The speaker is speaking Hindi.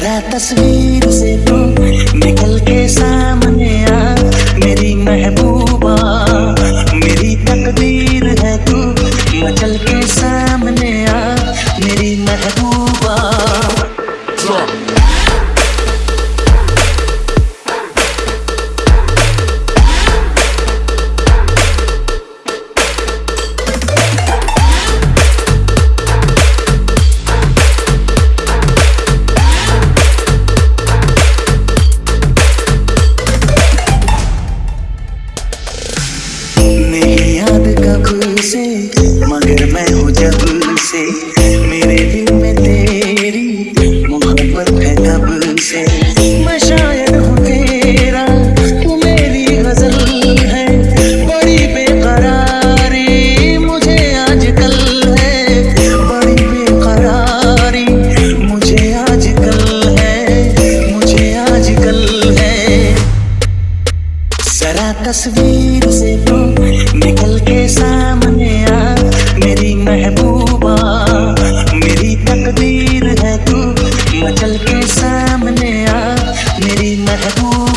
तस्वीर से तू निकल के सामने आ जरा तस्वीर से तू निकल के सामने आ। मेरी महबूबा, मेरी तकदीर है तू, मचल के सामने आ। मेरी महबूबा